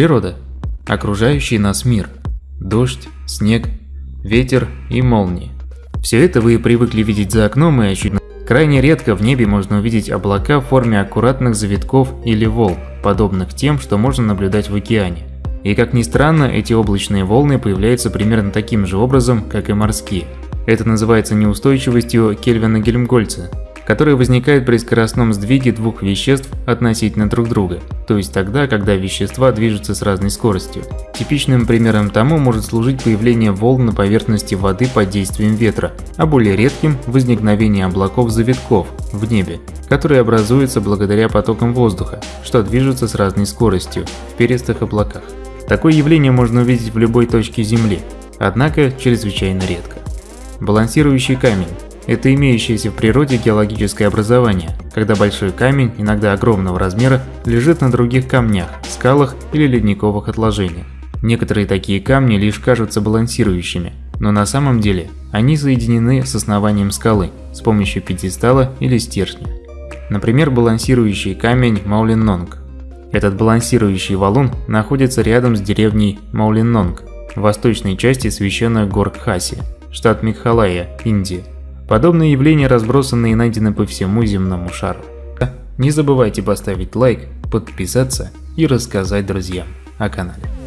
Природа. Окружающий нас мир. Дождь, снег, ветер и молнии. Все это вы привыкли видеть за окном и ощутить. Крайне редко в небе можно увидеть облака в форме аккуратных завитков или волн, подобных тем, что можно наблюдать в океане. И как ни странно, эти облачные волны появляются примерно таким же образом, как и морские. Это называется неустойчивостью Кельвина-Гельмгольца, которая возникает при скоростном сдвиге двух веществ относительно друг друга, то есть тогда, когда вещества движутся с разной скоростью. Типичным примером тому может служить появление волн на поверхности воды под действием ветра, а более редким – возникновение облаков-завитков в небе, которые образуются благодаря потокам воздуха, что движутся с разной скоростью в перистых облаках. Такое явление можно увидеть в любой точке Земли, однако чрезвычайно редко. Балансирующий камень – это имеющееся в природе геологическое образование, когда большой камень, иногда огромного размера, лежит на других камнях, скалах или ледниковых отложениях. Некоторые такие камни лишь кажутся балансирующими, но на самом деле они соединены с основанием скалы с помощью пьедестала или стержня. Например, балансирующий камень Маулиннонг этот балансирующий валун находится рядом с деревней Маулиннонг, в восточной части священных гор Кхаси, штат Мегхалая, Индия. Подобные явления разбросаны и найдены по всему земному шару. Не забывайте поставить лайк, подписаться и рассказать друзьям о канале.